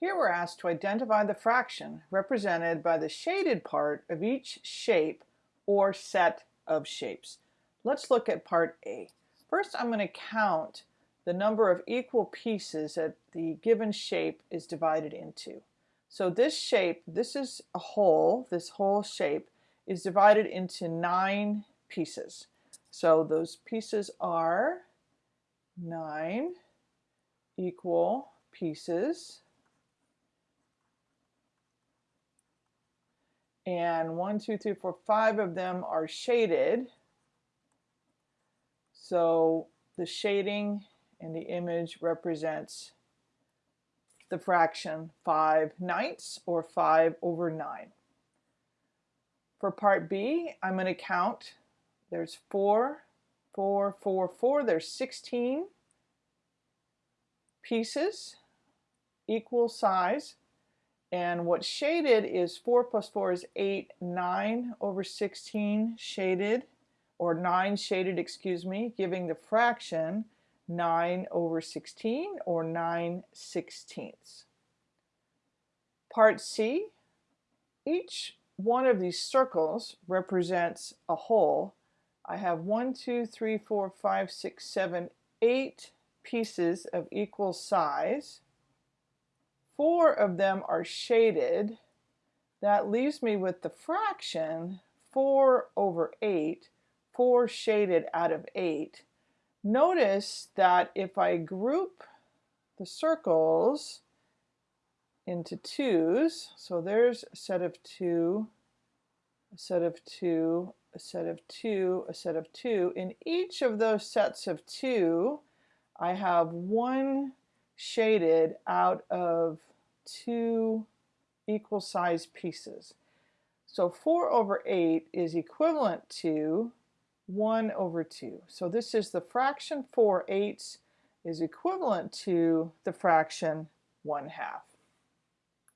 Here we're asked to identify the fraction represented by the shaded part of each shape or set of shapes. Let's look at part A. First I'm going to count the number of equal pieces that the given shape is divided into. So this shape, this is a whole, this whole shape is divided into nine pieces. So those pieces are nine equal pieces and one, two, three, four, five of them are shaded. So the shading in the image represents the fraction 5 ninths or 5 over 9. For part B, I'm going to count. There's 4, 4, 4, 4. There's 16 pieces, equal size. And what's shaded is 4 plus 4 is 8, 9 over 16 shaded, or 9 shaded, excuse me, giving the fraction 9 over 16, or 9 sixteenths. Part C, each one of these circles represents a whole. I have 1, 2, 3, 4, 5, 6, 7, 8 pieces of equal size. Four of them are shaded. That leaves me with the fraction 4 over 8, 4 shaded out of 8. Notice that if I group the circles into twos, so there's a set of two, a set of two, a set of two, a set of two. In each of those sets of two, I have one shaded out of two equal sized pieces. So 4 over 8 is equivalent to 1 over 2. So this is the fraction 4 eighths is equivalent to the fraction 1 half.